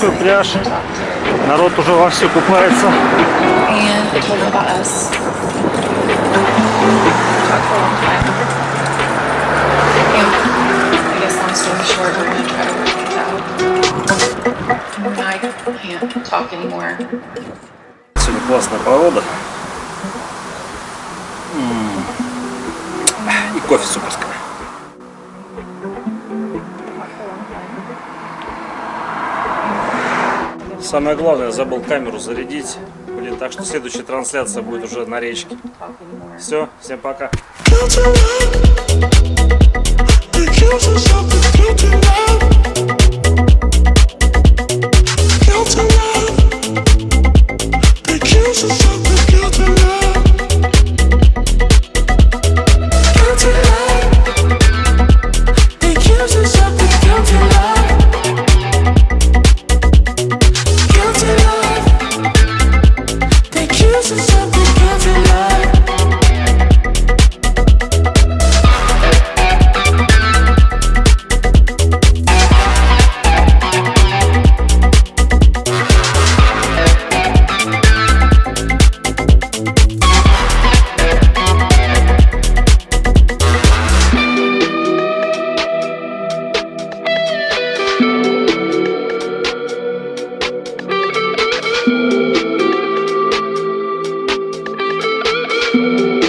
морской пляж. Народ уже вовсю купается. And I told them about us. Самое главное, забыл камеру зарядить. Блин, так что следующая трансляция будет уже на речке. Все, всем пока. Thank you.